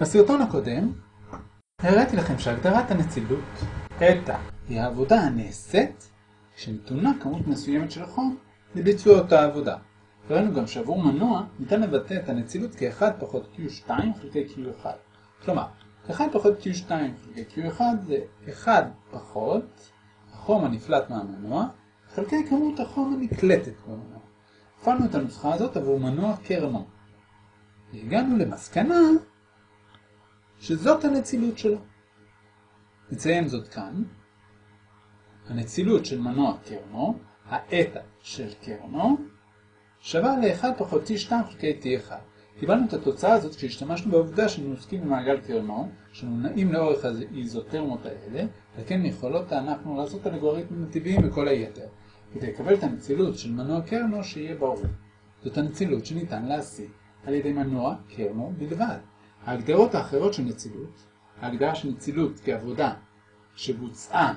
בסרטון הקודם הראיתי לכם שהגדרת הנצילות תטא היא העבודה הנעשית כשנתונה כמות מסוימת של חום לביצוע אותה עבודה. ראינו גם שעבור מנוע ניתן לבטא את הנצילות כ-1 פחות Q2 חלקי Q1. כלומר, 1 פחות Q2 חלקי Q1 זה 1 פחות החום הנפלט מהמנוע חלקי כמות החום הנקלטת במנוע. הפעלנו את הנוסחה הזאת עבור מנוע קרנו. והגענו למסקנה שזאת הנצילות שלו. נציין זאת כאן. הנצילות של מנוע קרנו, האטה של קרנו, שווה ל-1 פחות T2 חלקי T1. קיבלנו את התוצאה הזאת כשהשתמשנו בעובדה שאנו עוסקים במעגל קרנו, שנעים לאורך האיזוטרמות האלה, וכן יכולות אנחנו לעשות אלגוריתמים נתיביים וכל היתר, כדי לקבל את הנצילות של מנוע קרנו שיהיה ברור. זאת הנצילות שניתן להשיג על ידי מנוע קרנו בלבד. ההגדרות האחרות של נצילות, ההגדרה של נצילות כעבודה שבוצעה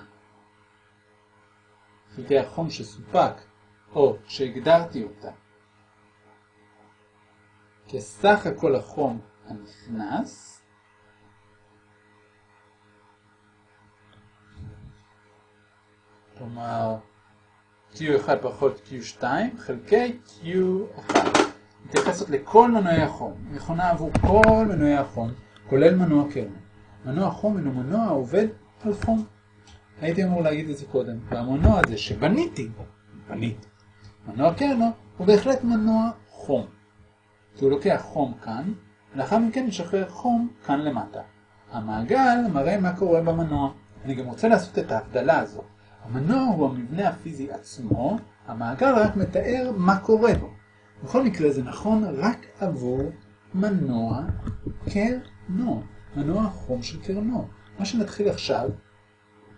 חלקי החום שסופק או שהגדרתי אותה כסך הכל החום הנכנס כלומר Q1 פחות Q2 חלקי Q1 מתייחסת לכל מנועי החום, נכונה עבור כל מנועי החום, כולל מנוע קרן. מנוע חום אינו מנוע העובד על חום. הייתי אמור להגיד את זה קודם, והמנוע הזה שבניתי, בניתי, מנוע קרנו הוא בהחלט מנוע חום. כי הוא לוקח חום כאן, ולאחר מכן משחרר חום כאן למטה. המעגל מראה מה קורה במנוע. אני גם רוצה לעשות את ההבדלה הזאת. המנוע הוא המבנה הפיזי עצמו, המעגל רק מתאר מה קורה בו. בכל מקרה זה נכון רק עבור מנוע קרנו, מנוע חום של קרנו. מה שנתחיל עכשיו,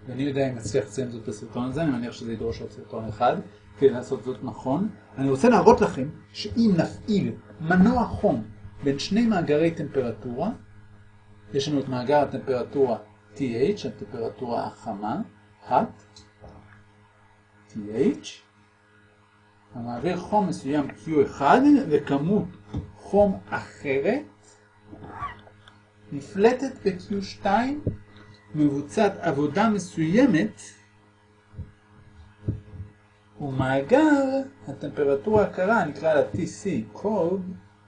ואני יודע אם אצליח לציין זאת בסרטון הזה, אני מניח שזה ידרוש עוד סרטון אחד, כדי לעשות זאת נכון. אני רוצה להראות לכם שאם נפעיל מנוע חום בין שני מאגרי טמפרטורה, יש לנו את מאגר הטמפרטורה TH, הטמפרטורה החמה, hot, TH, המעביר חום מסוים Q1 וכמות חום אחרת נפלטת ב-Q2 מבוצעת עבודה מסוימת ומאגר הטמפרטורה הקרה נקרא לה TC, cold,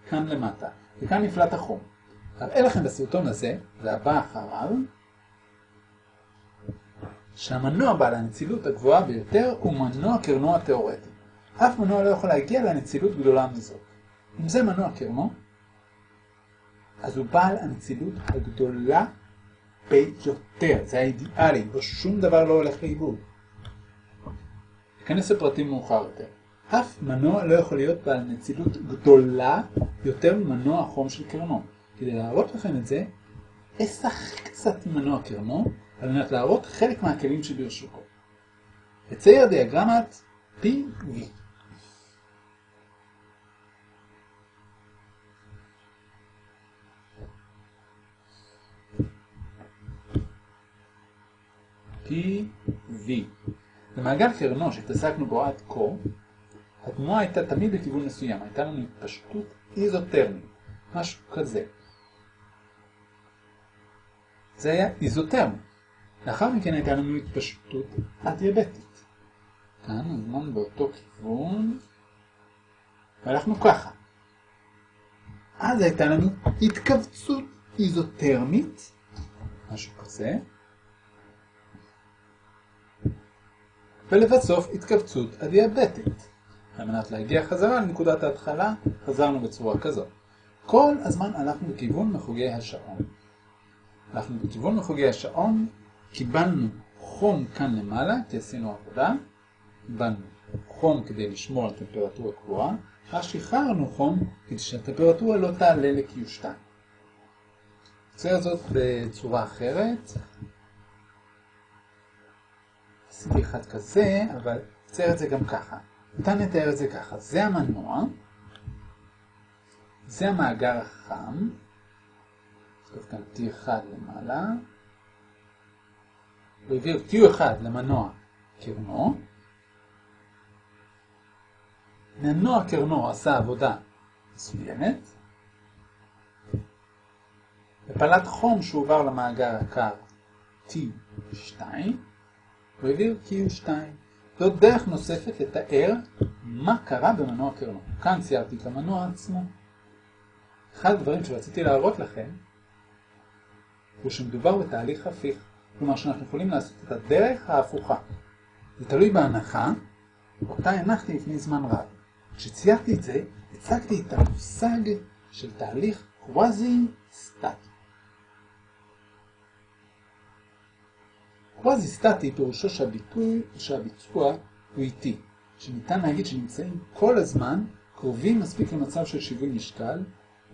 כאן למטה וכאן נפלט החום. אראה לכם בסרטון הזה, והבא אחריו, שהמנוע בעל הנצילות הגבוהה ביותר הוא מנוע קרנו התאורטי. אף מנוע לא יכול להגיע לנצילות גדולה מזאת. אם זה מנוע קרנו, אז הוא בעל הנצילות הגדולה ביותר. זה האידיאלי, בו שום דבר לא הולך לאיבוד. ניכנס לפרטים מאוחר יותר. אף מנוע לא יכול להיות בעל נצילות גדולה יותר ממנוע החום של קרנו. כדי להראות לכם את זה, אשחק קצת מנוע קרנו, על מנת להראות חלק מהכלים שברשותו. אצייר דיאגרמת PV. PV. במעגל קרנו שהתעסקנו בו עד כה, התנועה הייתה תמיד בכיוון מסוים, הייתה לנו התפשטות איזוטרמית, משהו כזה. זה היה איזוטרמי. לאחר מכן הייתה לנו התפשטות אדיאבטית. כאן הזמן באותו כיוון, והלכנו ככה. אז הייתה לנו התכווצות איזוטרמית, משהו כזה, ולבסוף התכווצות הדיאבטית. על מנת להגיע חזרה לנקודת ההתחלה, חזרנו בצורה כזאת. כל הזמן הלכנו בכיוון מחוגי השעון. הלכנו בכיוון מחוגי השעון, קיבלנו חום כאן למעלה, כי עשינו עבודה, קיבלנו חום כדי לשמור על טמפרטורה קבועה, ואז שחררנו חום כדי שהטמפרטורה לא תעלה ל-Q2. נצייר זאת בצורה אחרת. עשיתי אחד כזה, אבל נצייר את זה גם ככה. ניתן לתאר את זה ככה. זה המנוע, זה המאגר החם, נכתוב כאן T1 למעלה, והעביר Q1 למנוע קרנו. מנוע קרנו עשה עבודה מסוימת, בפלט חום שהועבר למאגר הקר T2, הוא העביר Q2. זאת דרך נוספת לתאר מה קרה במנוע קרנו. כאן ציירתי את המנוע עצמו. אחד הדברים שרציתי להראות לכם הוא שמדובר בתהליך הפיך, כלומר שאנחנו יכולים לעשות את הדרך ההפוכה. זה תלוי בהנחה, אותה הנחתי לפני זמן רב. כשציירתי את זה, הצגתי את המושג של תהליך קוואזי-סטטי. קוואזי-סטטי פירושו שהביטוי שהביצוע הוא איטי, שניתן להגיד שנמצאים כל הזמן קרובים מספיק למצב של שיווי משקל,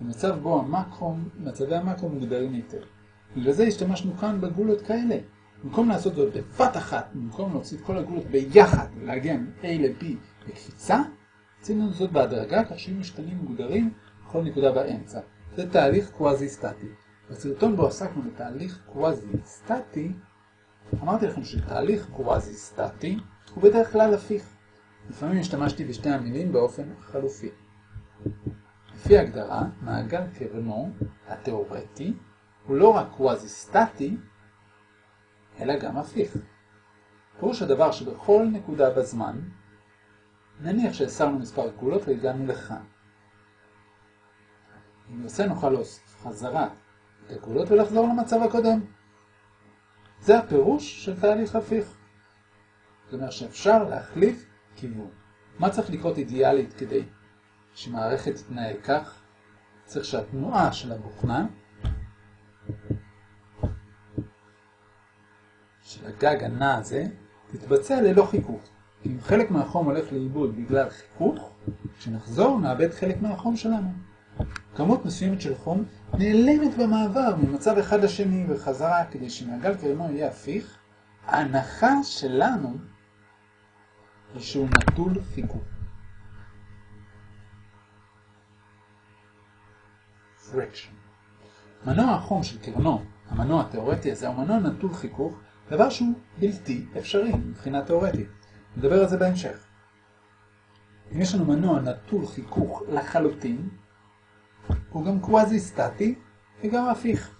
במצב בו המקרו, מצבי המקרו מוגדרים היטב. בגלל זה השתמשנו כאן בגולות כאלה. במקום לעשות זאת בבת אחת, במקום להוציא את כל הגולות ביחד ולהגיע מ-A ל-B בקפיצה, עשינו זאת בהדרגה כך שיהיו משתנים מוגדרים בכל נקודה באמצע. זה תהליך קוואזי-סטטי. בסרטון בו עסקנו בתהליך קוואזי-סטטי, אמרתי לכם שתהליך קוואזי-סטטי הוא בדרך כלל הפיך. לפעמים השתמשתי בשתי המילים באופן חלופי. לפי הגדרה, מעגל קרנו התאורטי הוא לא רק קוואזי-סטטי, אלא גם הפיך. פירוש הדבר שבכל נקודה בזמן, נניח שהסרנו מספר גבולות והגענו לכאן. אם נרצה נוכל להוסיף חזרה את הגבולות ולחזור למצב הקודם. זה הפירוש של תהליך הפיך. זאת אומרת שאפשר להחליף כיוון. מה צריך לקרות אידיאלית כדי שמערכת תתנהג כך? צריך שהתנועה של הבוכנה, של הגג הנע הזה, תתבצע ללא חיכוך. אם חלק מהחום הולך לאיבוד בגלל חיכוך, כשנחזור נאבד חלק מהחום שלנו. כמות מסוימת של חום נעלמת במעבר ממצב אחד לשני וחזרה כדי שמעגל קרנו יהיה הפיך, ההנחה שלנו היא שהוא נטול חיכוך. friction. מנוע החום של קרנו, המנוע התאורטי הזה, הוא מנוע נטול חיכוך, דבר שהוא בלתי אפשרי מבחינה תאורטית. נדבר על זה בהמשך. אם יש לנו מנוע נטול חיכוך לחלוטין, הוא גם קוואזי סטטי וגם הפיך.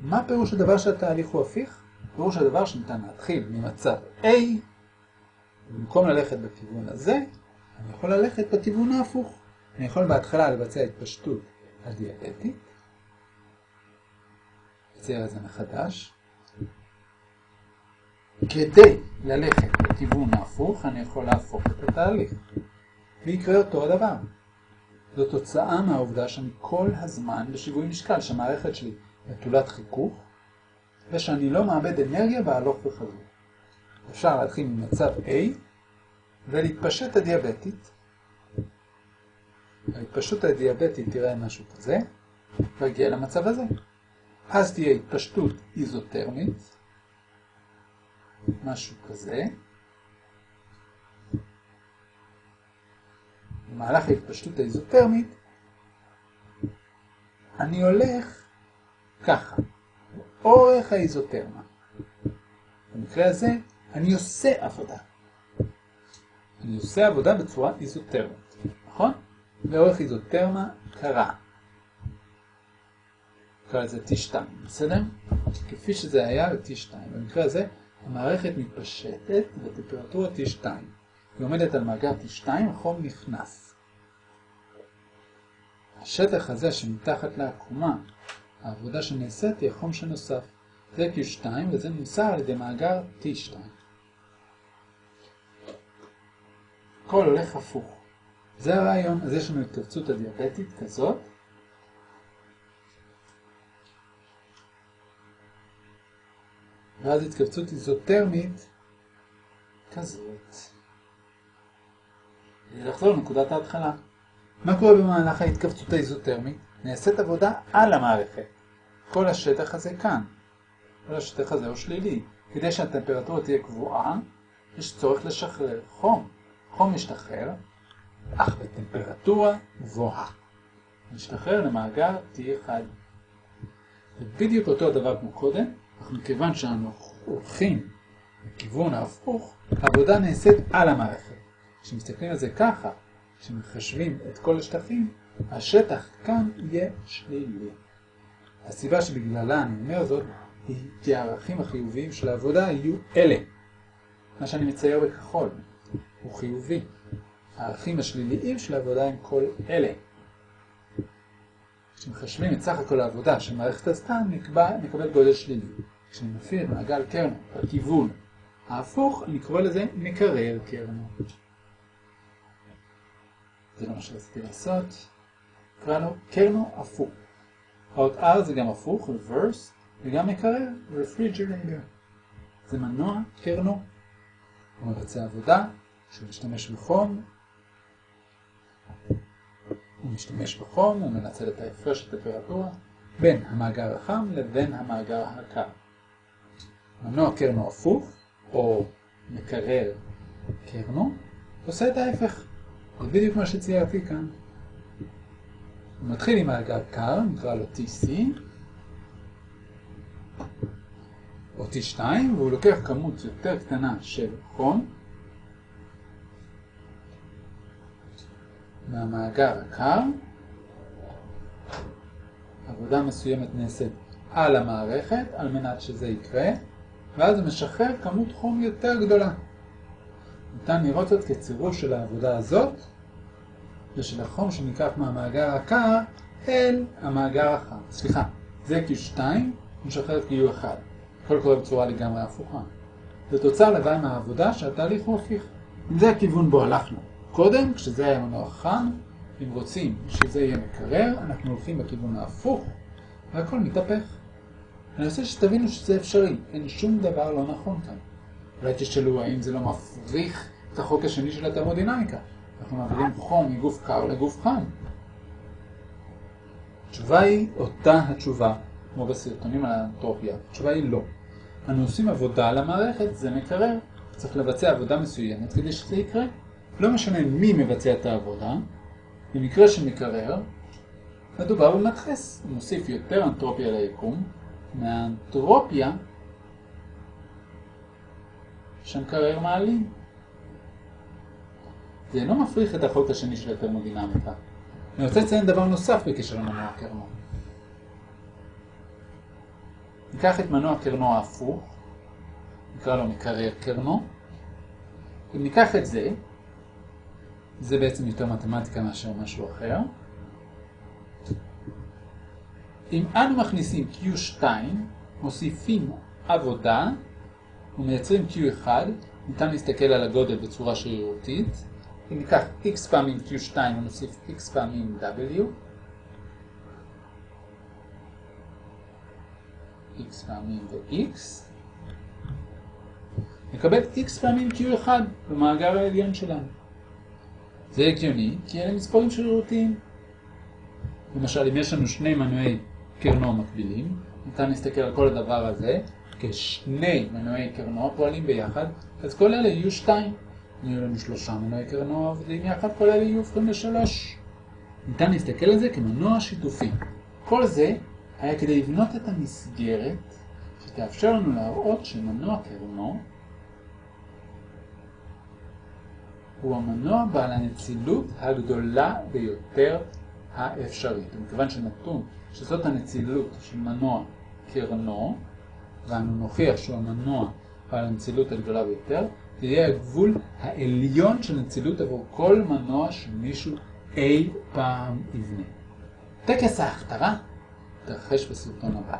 מה פירוש הדבר שהתהליך הוא הפיך? פירוש הדבר שניתן להתחיל ממצב A, במקום ללכת בכיוון הזה, אני יכול ללכת בכיוון ההפוך. אני יכול בהתחלה לבצע התפשטות הדיאבטית, לצייר את זה מחדש. כדי ללכת בכיוון ההפוך, אני יכול להפוך את התהליך. ויקרה אותו הדבר. זו תוצאה מהעובדה שאני כל הזמן בשיווי משקל, שהמערכת שלי נטולת חיכוך, ושאני לא מאבד אנרגיה בהלוך וחזור. אפשר להתחיל ממצב A ולהתפשט הדיאבטית. ההתפשטות הדיאבטית תראה משהו כזה, והגיע למצב הזה. אז תהיה התפשטות איזוטרמית, משהו כזה. במהלך ההתפשטות האיזוטרמית, אני הולך ככה, אורך האיזוטרמה. במקרה הזה, אני עושה עבודה. אני עושה עבודה בצורה איזוטרמית, נכון? לאורך איזוטרמה קרה. נקרא לזה T2, בסדר? כפי שזה היה ב-T2. במקרה הזה, המערכת מתפשטת בטמפרטורה T2. היא עומדת על מאגר T2, החום נכנס. השטח הזה שמתחת לעקומה, העבודה שנעשית היא החום שנוסף. זה Q2 וזה נמסר על ידי מאגר T2. הכל הולך הפוך. זה הרעיון, אז יש לנו התכווצות הדיאבטית כזאת. ואז התכווצות איזוטרמית כזאת. לחזור לנקודת ההתחלה. מה קורה במהלך ההתכווצות האיזוטרמית? נעשית עבודה על המערכת. כל השטח הזה כאן. כל השטח הזה הוא שלילי. כדי שהטמפרטורה תהיה קבועה, יש צורך לשחרר חום. חום משתחרר, אך בטמפרטורה גבוהה. משתחרר למאגר T1. זה בדיוק אותו הדבר כמו קודם, אך מכיוון שאנו הולכים לכיוון ההפוך, העבודה נעשית על המערכת. כשמסתכלים על זה ככה, כשמחשבים את כל השטחים, השטח כאן יהיה שלילי. הסיבה שבגללה אני אומר זאת היא כי הערכים החיוביים של העבודה יהיו אלה. מה שאני מצייר בכחול הוא חיובי. הערכים השליליים של העבודה הם כל אלה. כשמחשבים את סך הכל העבודה שמערכת עשתה, נקבל גודל שלילי. כשאני מפעיל מעגל קרנו בכיוון ההפוך, אני קורא לזה מקרר קרנו. זה לא מה שרציתי לעשות. נקרא לו קרנו הפוך. האות R זה גם הפוך, reverse, וגם מקרר, refrigerator. זה מנוע קרנו. הוא מבצע עבודה, שהוא משתמש בחום. הוא משתמש בחום, הוא מנצל את ההפרש הטמפרטורה בין המאגר החם לבין המאגר הקר. מנוע קרנו הפוך, או מקרר קרנו, עושה את ההפך. זה בדיוק מה שציירתי כאן. הוא מתחיל עם מאגר קר, נקרא לו TC, או T2, והוא לוקח כמות יותר קטנה של חום מהמאגר הקר. עבודה מסוימת נעשית על המערכת על מנת שזה יקרה, ואז משחרר כמות חום יותר גדולה. ניתן לראות זאת כצירוף של העבודה הזאת ושל החום שניקח מהמאגר הקר אל המאגר החם. סליחה, זה Q2 משחרר את Q1. הכל קורה בצורה לגמרי הפוכה. זה תוצר לוואי מהעבודה שהתהליך הוא הפיך. אם זה הכיוון בו הלכנו. קודם, כשזה היה מנוע חם, אם רוצים שזה יהיה מקרר, אנחנו הולכים בכיוון ההפוך, והכל מתהפך. אני רוצה שתבינו שזה אפשרי, אין שום דבר לא נכון כאן. אולי תשאלו האם זה לא מפריך את החוק השני של התרמודינמיקה. אנחנו מעבירים חום מגוף קר לגוף חם. התשובה היא אותה התשובה, כמו בסרטונים על האנטרופיה. התשובה היא לא. אנו עושים עבודה על המערכת, זה מקרר. צריך לבצע עבודה מסוימת כדי שזה יקרה. לא משנה מי מבצע את העבודה, במקרה של מקרר, מדובר במדחס. הוא מוסיף יותר אנטרופיה ליקום, מהאנטרופיה שהמקרר מעלים. זה אינו מפריך את החוק השני של התרמודינמיקה. אני רוצה לציין דבר נוסף בקשר למנוע קרנו. ניקח את מנוע קרנו ההפוך, נקרא לו מקרר קרנו. אם ניקח את זה, זה בעצם יותר מתמטיקה מאשר משהו אחר. אם אנו מכניסים Q2, מוסיפים עבודה ומייצרים Q1, ניתן להסתכל על הגודל בצורה שרירותית. אם ניקח x פעמים q2 ונוסיף x פעמים w, x פעמים ו-x, נקבל x פעמים q1 במאגר העליון שלנו. זה הגיוני, כי אלה מספרים שרירותיים. למשל, אם יש לנו שני מנועי קרנו מקבילים, ניתן להסתכל על כל הדבר הזה כשני מנועי קרנו פועלים ביחד, אז כל אלה יהיו שתיים. יהיו לנו שלושה מנועי קרנו עובדים יחד, כל אלה יהיו הופכים לשלוש. ניתן להסתכל על זה כמנוע שיתופי. כל זה היה כדי לבנות את המסגרת שתאפשר לנו להראות שמנוע קרנו הוא המנוע בעל הנצילות הגדולה ביותר האפשרית. ומכיוון שנתון שזאת הנצילות של מנוע קרנו, ואנו נוכיח שהוא המנוע בעל הנצילות הגדולה ביותר, זה יהיה הגבול העליון של נצילות עבור כל מנוע שמישהו אי פעם יבנה. טקס ההכתרה תרחש בסרטון הבא.